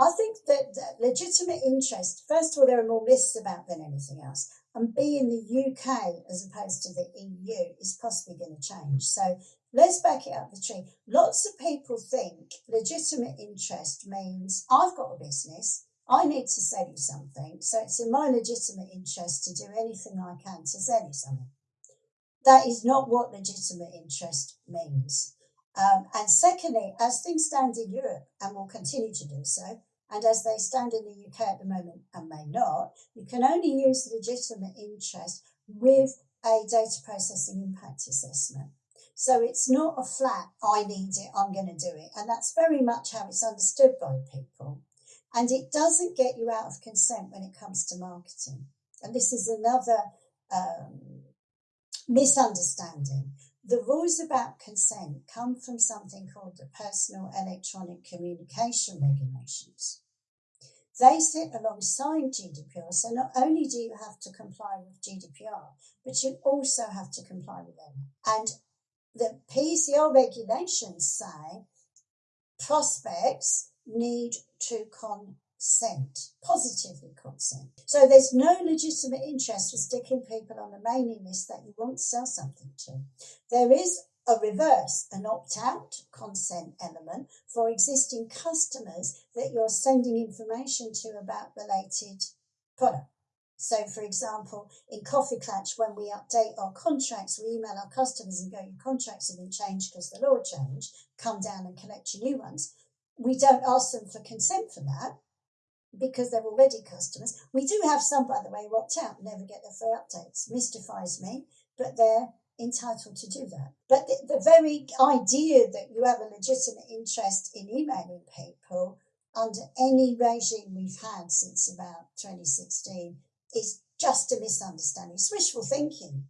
I think that, legitimate interest, first of all, there are more myths about than anything else. And B, in the UK as opposed to the EU, is possibly going to change. So let's back it up the tree. Lots of people think legitimate interest means I've got a business, I need to sell you something, so it's in my legitimate interest to do anything I can to sell you something. That is not what legitimate interest means. Um, and secondly, as things stand in Europe and will continue to do so, and as they stand in the UK at the moment and may not, you can only use legitimate interest with a data processing impact assessment. So it's not a flat, I need it, I'm going to do it. And that's very much how it's understood by people. And it doesn't get you out of consent when it comes to marketing. And this is another um, misunderstanding. The rules about consent come from something called the Personal Electronic Communication Regulations. They sit alongside GDPR, so not only do you have to comply with GDPR, but you also have to comply with them. And the PCR regulations say prospects need to consent, positively consent. So there's no legitimate interest for sticking people on the mailing list that you want to sell something to. There is a reverse, an opt out consent element for existing customers that you're sending information to about related product. So, for example, in Coffee Klatch, when we update our contracts, we email our customers and go, Your contracts have been changed because the law changed, come down and collect your new ones. We don't ask them for consent for that because they're already customers. We do have some, by the way, opt out, never get their free updates. Mystifies me, but they're entitled to do that. But the, the very idea that you have a legitimate interest in emailing people under any regime we've had since about 2016 is just a misunderstanding. It's wishful thinking.